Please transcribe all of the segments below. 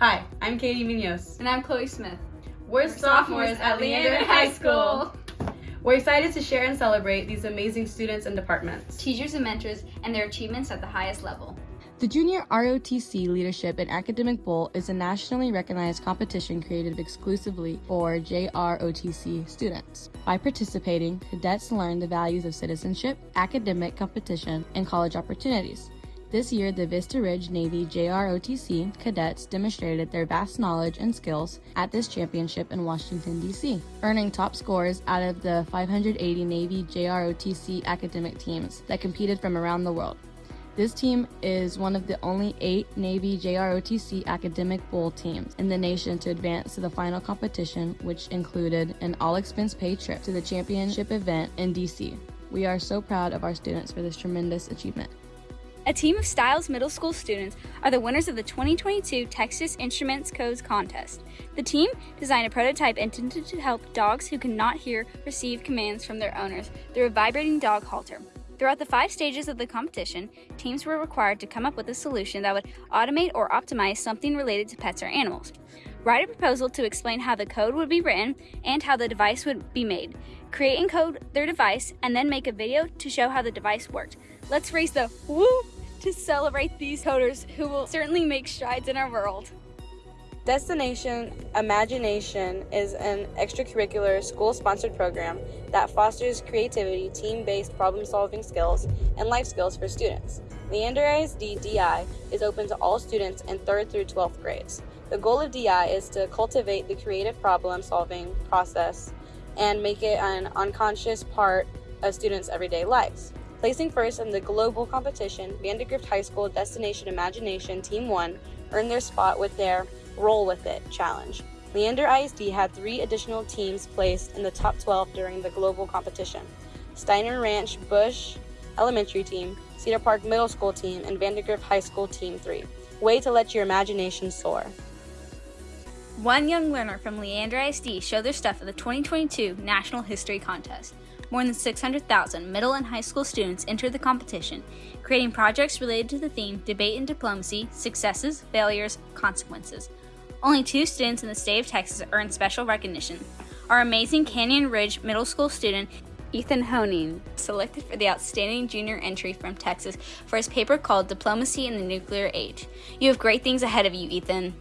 Hi, I'm Katie Munoz. And I'm Chloe Smith. We're, sophomores at Leander High School. We're excited to share and celebrate these amazing students and departments. Teachers and mentors and their achievements at the highest level. The Junior ROTC Leadership and Academic Bowl is a nationally recognized competition created exclusively for JROTC students. By participating, cadets learn the values of citizenship, academic competition, and college opportunities. This year, the Vista Ridge Navy JROTC cadets demonstrated their vast knowledge and skills at this championship in Washington, D.C., earning top scores out of the 580 Navy JROTC academic teams that competed from around the world. This team is one of the only eight Navy JROTC Academic Bowl teams in the nation to advance to the final competition, which included an all expense paid trip to the championship event in DC. We are so proud of our students for this tremendous achievement. A team of Stiles Middle School students are the winners of the 2022 Texas Instruments Codes Contest. The team designed a prototype intended to help dogs who cannot hear receive commands from their owners through a vibrating dog halter. Throughout the five stages of the competition, teams were required to come up with a solution that would automate or optimize something related to pets or animals. Write a proposal to explain how the code would be written and how the device would be made. Create and code their device and then make a video to show how the device worked. Let's raise the woo to celebrate these coders who will certainly make strides in our world. Destination Imagination is an extracurricular school sponsored program that fosters creativity, team based problem solving skills, and life skills for students. Leander ISD DI is open to all students in 3rd through 12th grades. The goal of DI is to cultivate the creative problem solving process and make it an unconscious part of students' everyday lives. Placing first in the global competition, Vandegrift High School Destination Imagination Team 1 earned their spot with their Roll With It challenge. Leander ISD had three additional teams placed in the top 12 during the global competition Steiner Ranch Bush Elementary Team, Cedar Park Middle School Team, and Vandegrift High School Team 3. Way to let your imagination soar. One young learner from Leander ISD showed their stuff at the 2022 National History Contest. More than 600,000 middle and high school students entered the competition, creating projects related to the theme Debate and Diplomacy Successes, Failures, Consequences. Only two students in the state of Texas earned special recognition. Our amazing Canyon Ridge Middle School student, Ethan Honing, selected for the Outstanding Junior Entry from Texas for his paper called Diplomacy in the Nuclear Age. You have great things ahead of you, Ethan.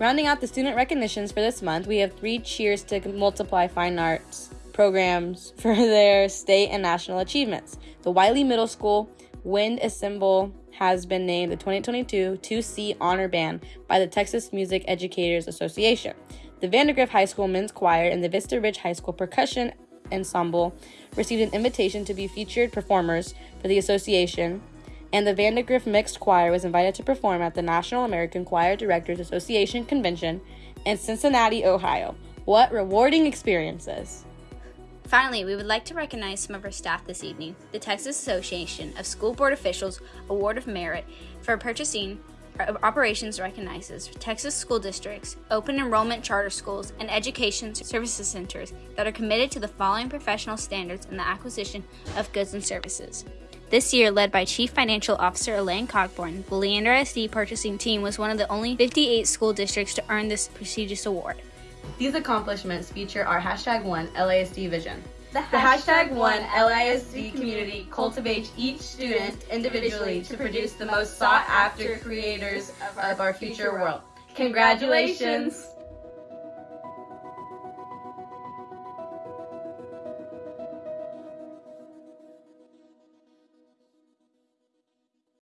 Rounding out the student recognitions for this month, we have three cheers to multiply fine arts programs for their state and national achievements. The Wiley Middle School Wind Ensemble has been named the 2022 2C Honor Band by the Texas Music Educators Association. The Vandegrift High School Men's Choir and the Vista Ridge High School Percussion Ensemble received an invitation to be featured performers for the association, and the Vandegrift Mixed Choir was invited to perform at the National American Choral Directors Association Convention in Cincinnati, Ohio. What rewarding experiences! Finally, we would like to recognize some of our staff this evening. The Texas Association of School Board Officials Award of Merit for Purchasing Operations recognizes Texas school districts, open enrollment charter schools, and education services centers that are committed to the following professional standards in the acquisition of goods and services. This year, led by Chief Financial Officer Elaine Cockburn, the Leander SD purchasing team was one of the only 58 school districts to earn this prestigious award. These accomplishments feature our hashtag one LISD vision. The The hashtag one LISD community cultivates each student individually to produce the most sought after creators of our future world. Congratulations!